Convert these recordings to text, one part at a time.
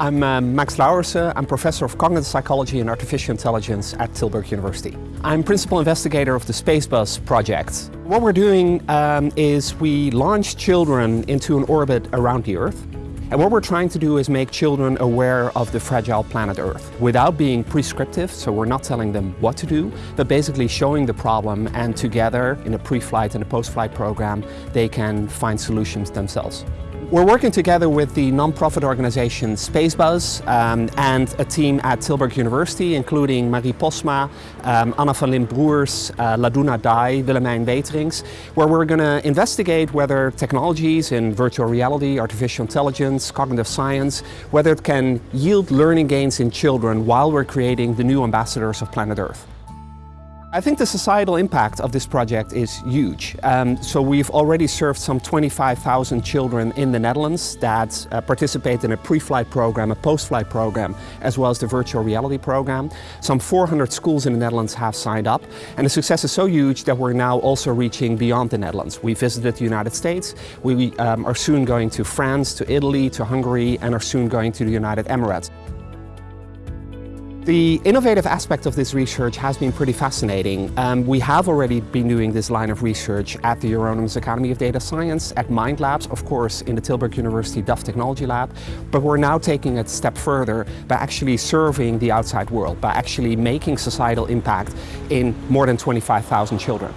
I'm uh, Max Louwerse. I'm professor of cognitive psychology and artificial intelligence at Tilburg University. I'm principal investigator of the Spacebuzz project. What we're doing um, is we launch children into an orbit around the Earth. And what we're trying to do is make children aware of the fragile planet Earth without being prescriptive, so we're not telling them what to do, but basically showing the problem and together in a pre-flight and a post-flight program, they can find solutions themselves. We're working together with the non-profit organization Spacebuzz um, and a team at Tilburg University, including Marie Postma, um, Anna van Lint-Broers, uh, Laduna Dai, Willemijn Weterings, where we're going to investigate whether technologies in virtual reality, artificial intelligence, cognitive science, whether it can yield learning gains in children while we're creating the new ambassadors of planet Earth. I think the societal impact of this project is huge. Um, so we've already served some 25,000 children in the Netherlands that uh, participate in a pre-flight program, a post-flight program, as well as the virtual reality program. Some 400 schools in the Netherlands have signed up and the success is so huge that we're now also reaching beyond the Netherlands. We visited the United States, we um, are soon going to France, to Italy, to Hungary and are soon going to the United Emirates. The innovative aspect of this research has been pretty fascinating. Um, we have already been doing this line of research at the Jheronimus Academy of Data Science, at Mind Labs, of course in the Tilburg University DAF Technology Lab, but we're now taking it a step further by actually serving the outside world, by actually making societal impact in more than 25,000 children.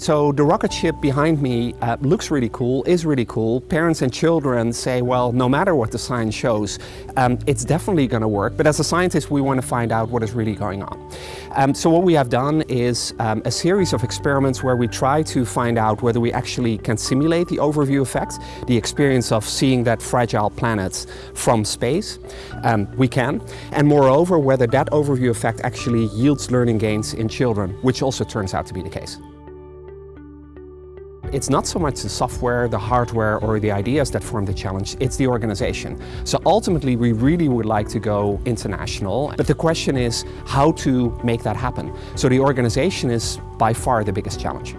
So the rocket ship behind me uh, looks really cool, is really cool. Parents and children say, well, no matter what the science shows, um, it's definitely going to work. But as a scientist, we want to find out what is really going on. Um, so what we have done is um, a series of experiments where we try to find out whether we actually can simulate the overview effect, the experience of seeing that fragile planet from space. Um, we can. And moreover, whether that overview effect actually yields learning gains in children, which also turns out to be the case. It's not so much the software, the hardware or the ideas that form the challenge, it's the organization. So ultimately we really would like to go international, but the question is how to make that happen. So the organization is by far the biggest challenge.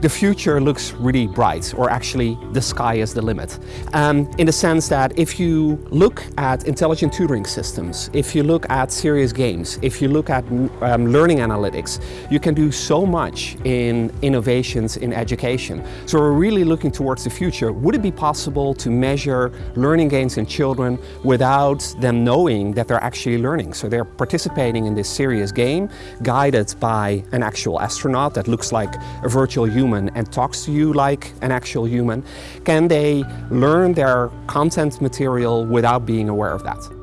The future looks really bright, or actually the sky is the limit. Um, in the sense that if you look at intelligent tutoring systems, if you look at serious games, if you look at um, learning analytics, you can do so much in innovations in education. So we're really looking towards the future. Would it be possible to measure learning gains in children without them knowing that they're actually learning? So they're participating in this serious game, guided by an actual astronaut that looks like a virtual human human and talks to you like an actual human, can they learn their content material without being aware of that?